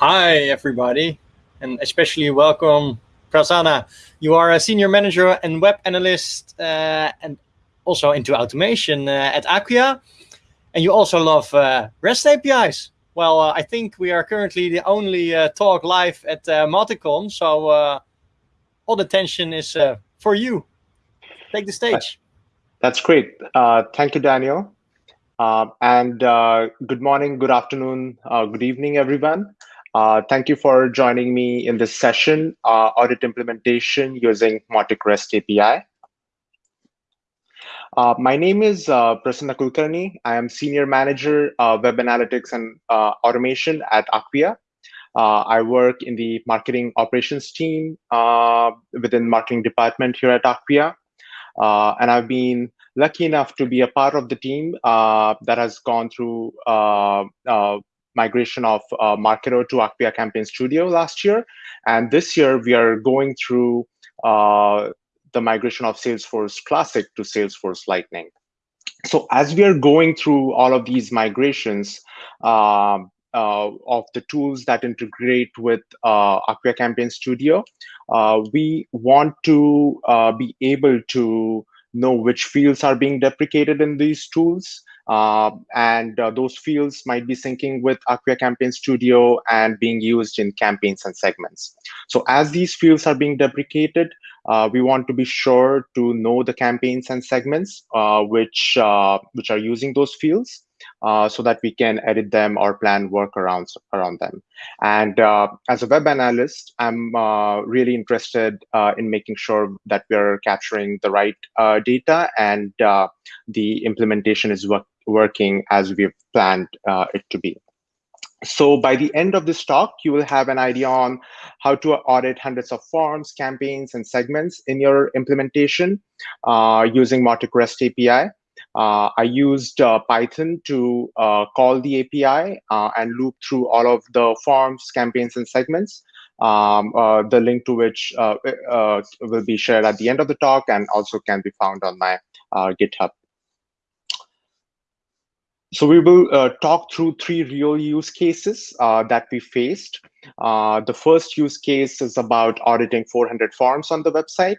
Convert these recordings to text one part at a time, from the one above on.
Hi, everybody, and especially welcome, Prasanna. You are a senior manager and web analyst uh, and also into automation uh, at Acquia. And you also love uh, REST APIs. Well, uh, I think we are currently the only uh, talk live at uh, MautiCon, so all the attention is for you. Take the stage. That's great. thank you, Daniel. and good morning, good afternoon, good evening, everyone. Uh, thank you for joining me in this session, uh, audit implementation using Mautic REST API. Uh, my name is uh, Prasanna Kulkarni. I am Senior Manager, uh, Web Analytics and uh, Automation at Acquia. I work in the marketing operations team within marketing department here at Acquia. and I've been lucky enough to be a part of the team that has gone through migration of uh, Marketo to Acquia Campaign Studio last year. And this year, we are going through uh, the migration of Salesforce Classic to Salesforce Lightning. So as we are going through all of these migrations uh, uh, of the tools that integrate with uh, Acquia Campaign Studio, uh, we want to uh, be able to know which fields are being deprecated in these tools and uh, those fields might be syncing with Acquia Campaign Studio and being used in campaigns and segments. So as these fields are being deprecated, uh, we want to be sure to know the campaigns and segments uh, which, which are using those fields. Uh, so that we can edit them or plan workarounds around them. And uh, as a web analyst, I'm uh, really interested in making sure that we're capturing the right data and the implementation is work working as we've planned it to be. So by the end of this talk, you will have an idea on how to audit hundreds of forms, campaigns, and segments in your implementation using Mautic REST API. Uh, I used uh, Python to uh, call the API uh, and loop through all of the forms, campaigns, and segments, um, uh, the link to which uh, will be shared at the end of the talk and also can be found on my GitHub. So we will talk through three real use cases that we faced. the first use case is about auditing 400 forms on the website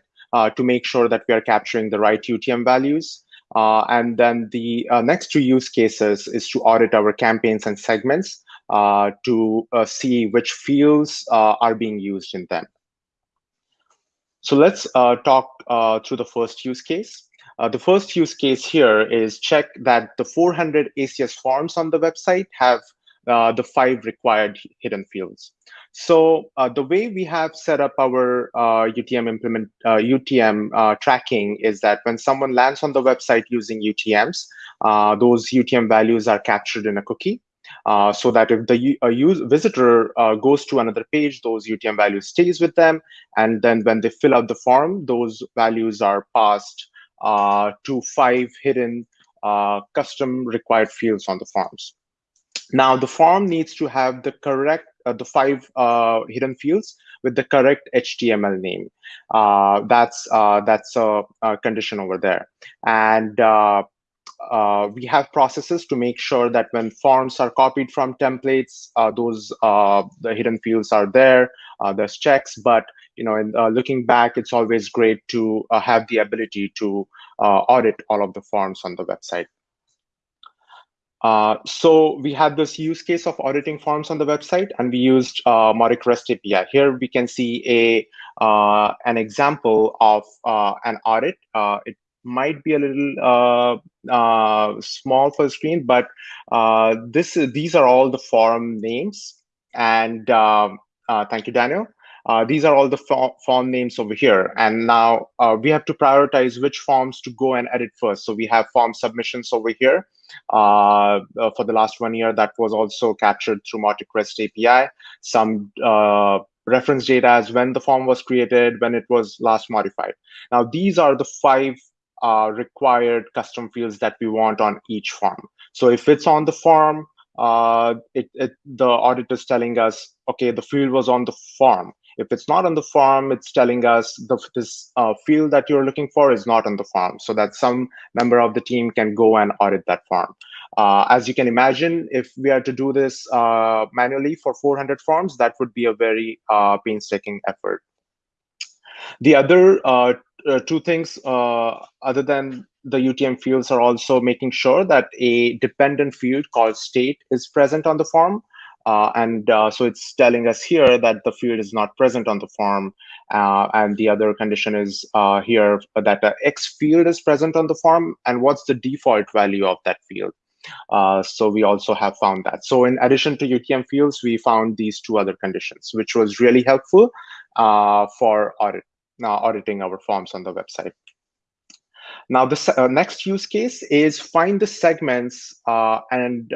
to make sure that we are capturing the right UTM values. Uh, and then the uh, next two use cases is to audit our campaigns and segments uh, to uh, see which fields uh, are being used in them. So let's uh, talk through the first use case. The first use case here is check that the 400 ACS forms on the website have the five required hidden fields. So uh, the way we have set up our uh, UTM implement uh, UTM uh, tracking is that when someone lands on the website using UTMs, uh, those UTM values are captured in a cookie. Uh, so that if the use, visitor goes to another page, those UTM values stays with them, and then when they fill out the form, those values are passed to five hidden custom required fields on the forms. Now the form needs to have the correct uh, the five uh, hidden fields with the correct HTML name. Uh, that's that's a, a, condition over there. And uh, we have processes to make sure that when forms are copied from templates, uh, those uh, the hidden fields are there. there's checks, but you know, in, looking back, it's always great to have the ability to audit all of the forms on the website. Uh, so we had this use case of auditing forms on the website, and we used uh, REST API. Here we can see a uh, an example of uh, an audit. Uh, it might be a little uh, small for the screen, but this these are all the form names. And um, thank you, Daniel. Uh, these are all the form names over here. And now uh, we have to prioritize which forms to go and edit first. So we have form submissions over here. Uh, uh for the last one year, that was also captured through Mautic REST API. Some uh, reference data as when the form was created, when it was last modified. Now, these are the five uh, required custom fields that we want on each form. So if it's on the form, it, it, the audit is telling us, okay, the field was on the form. If it's not on the form, it's telling us the, this uh, field that you're looking for is not on the form so that some member of the team can go and audit that form. Uh, as you can imagine, if we are to do this uh, manually for 400 forms, that would be a very uh, painstaking effort. The other uh, uh, two things, other than the UTM fields, are also making sure that a dependent field called state is present on the form. Uh, and uh, so it's telling us here that the field is not present on the form. Uh, and the other condition is here that the X field is present on the form. And what's the default value of that field? Uh, so we also have found that. So in addition to UTM fields, we found these two other conditions, which was really helpful uh, for audit, uh, auditing our forms on the website. Now, the uh, next use case is find the segments uh, and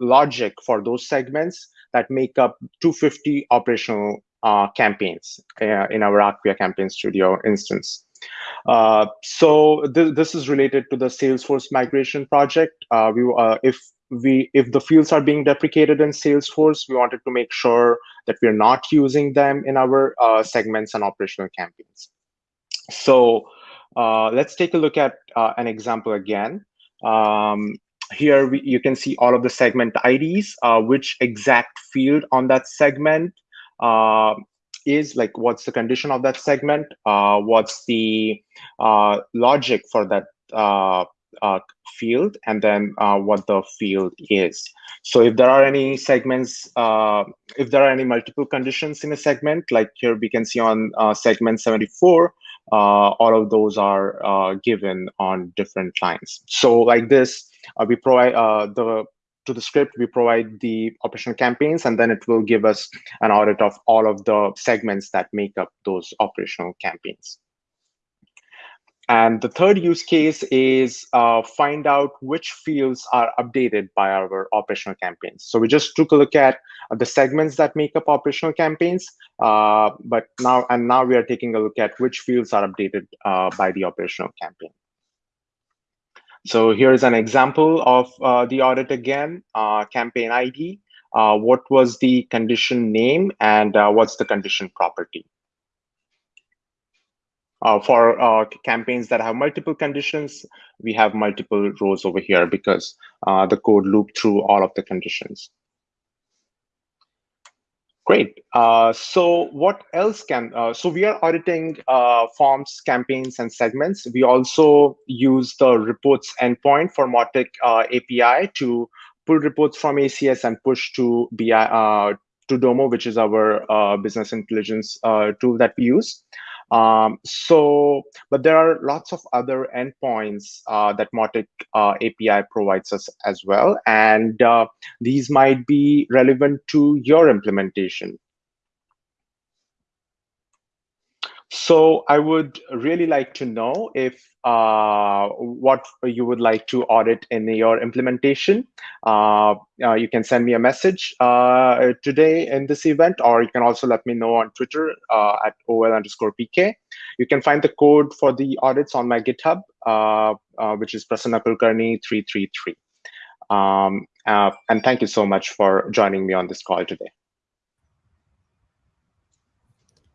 logic for those segments that make up 250 operational campaigns in our Acquia Campaign Studio instance. Uh, so th this is related to the Salesforce migration project. Uh, we, uh, if we if the fields are being deprecated in Salesforce, we wanted to make sure that we're not using them in our uh, segments and operational campaigns. So uh, let's take a look at uh, an example again. Um, here we, you can see all of the segment IDs, which exact field on that segment is like what's the condition of that segment uh, what's the uh, logic for that uh, uh field and then uh, what the field is so if there are any segments uh, if there are any multiple conditions in a segment like here we can see on segment 74 Uh, all of those are uh, given on different lines so like this uh, we provide the to the script, we provide the operational campaigns, and then it will give us an audit of all of the segments that make up those operational campaigns. And the third use case is uh, find out which fields are updated by our operational campaigns. So we just took a look at the segments that make up operational campaigns, uh, but now and now we are taking a look at which fields are updated uh, by the operational campaign. So here's an example of uh, the audit again, uh, campaign ID. Uh, what was the condition name and what's the condition property? Uh, for uh, campaigns that have multiple conditions, we have multiple rows over here because the code looped through all of the conditions. Great. Uh, so what else can, uh, so we are auditing uh, forms, campaigns, and segments. We also use the reports endpoint for Mautic uh, API to pull reports from ACS and push to BI, uh, to Domo, which is our uh, business intelligence tool that we use. Um, so, but there are lots of other endpoints uh, that Mautic uh, API provides us as well. And uh, these might be relevant to your implementation. So I would really like to know if uh, what you would like to audit in your implementation. Uh, uh, you can send me a message uh, today in this event, or you can also let me know on Twitter uh, at OL underscore PK. You can find the code for the audits on my GitHub, uh, which is Prasanna Kulkarni 333. Um, and thank you so much for joining me on this call today.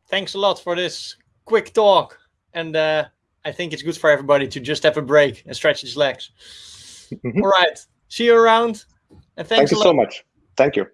Thanks a lot for this quick talk. And uh, I think it's good for everybody to just have a break and stretch his legs. Mm -hmm. All right. See you around. And thanks Thank you so much. Thank you.